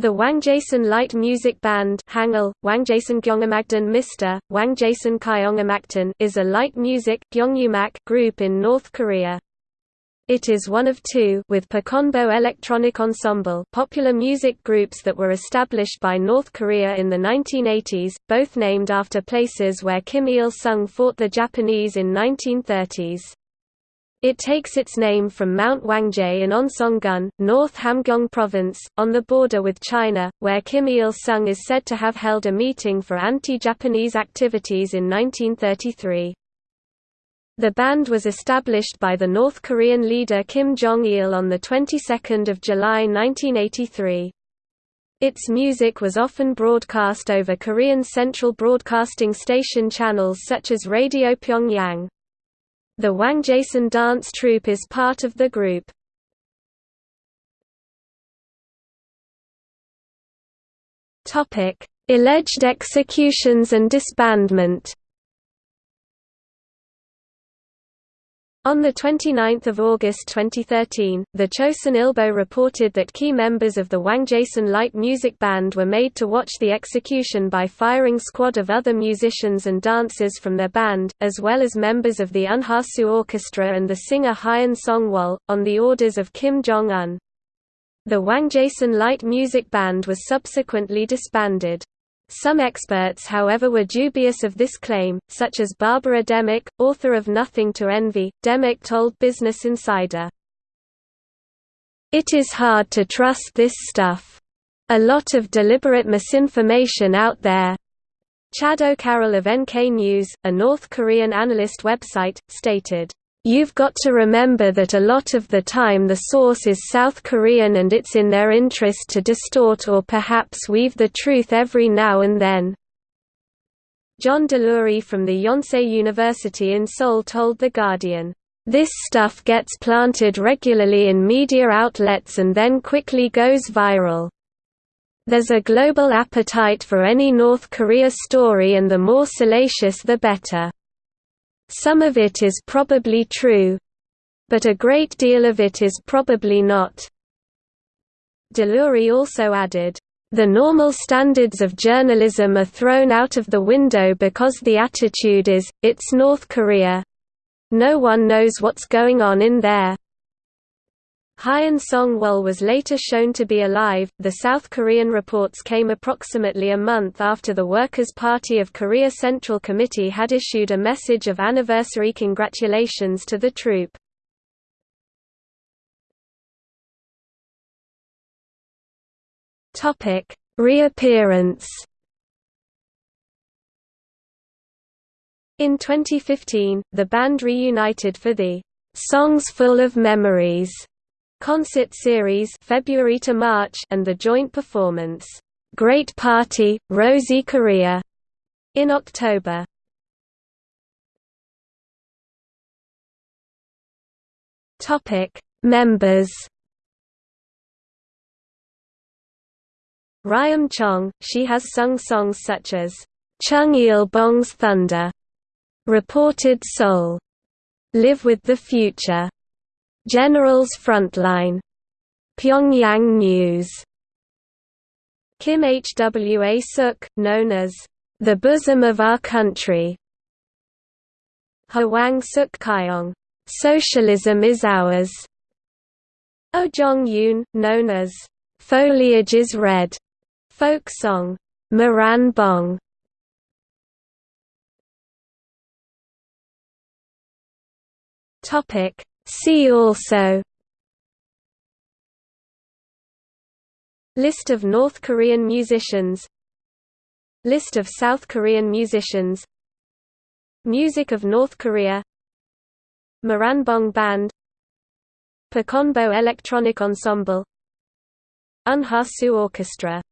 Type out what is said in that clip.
The Wangjaesan Light Music Band Hangul, Kyongamaktan is a light music group in North Korea. It is one of two with Pochonbo Electronic Ensemble popular music groups that were established by North Korea in the 1980s, both named after places where Kim Il-sung fought the Japanese in 1930s. It takes its name from Mount Wangjae in Onsonggun, North Hamgyong Province, on the border with China, where Kim Il-sung is said to have held a meeting for anti-Japanese activities in 1933. The band was established by the North Korean leader Kim Jong-il on the 22nd of July 1983. Its music was often broadcast over Korean Central Broadcasting Station channels such as Radio Pyongyang. The Wangjaesan dance troupe is part of the group. Alleged executions and disbandment On 29 August 2013, the Chosun Ilbo reported that key members of the Wangjaesan Light Music Band were made to watch the execution by firing squad of other musicians and dancers from their band, as well as members of the Unhasu Orchestra and the singer Hyun Song-wol, on the orders of Kim Jong-un. The Wangjaesan Light Music Band was subsequently disbanded. Some experts however were dubious of this claim, such as Barbara Demick, author of Nothing to Envy. Demick told Business Insider, It is hard to trust this stuff. A lot of deliberate misinformation out there. Chad O'Carroll of NK News, a North Korean analyst website, stated, You've got to remember that a lot of the time the source is South Korean and it's in their interest to distort or perhaps weave the truth every now and then. John Delury from the Yonsei University in Seoul told The Guardian, "...this stuff gets planted regularly in media outlets and then quickly goes viral. There's a global appetite for any North Korea story and the more salacious the better." Some of it is probably true. But a great deal of it is probably not. Delury also added, the normal standards of journalism are thrown out of the window because the attitude is, it's North Korea. No one knows what's going on in there. Hyun Song-wol was later shown to be alive. The South Korean reports came approximately a month after the Workers' Party of Korea Central Committee had issued a message of anniversary congratulations to the troupe. Topic: Reappearance. In 2015, the band reunited for the Songs Full of Memories concert series February to March and the joint performance Great Party Rosie Korea in October. Topic Members Ryum Chong, she has sung songs such as Chung Il Bong's Thunder, Reported Soul, Live with the Future, General's Frontline. Pyongyang News. Kim Hwa Suk, known as the bosom of our country. Hwang Suk Kyong, Socialism is ours. Oh Jong Yoon, known as Foliage is Red, folk song, Moran Bong. Topic See also List of North Korean musicians List of South Korean musicians Music of North Korea Moranbong Band Pochonbo Electronic Ensemble Unhasu Orchestra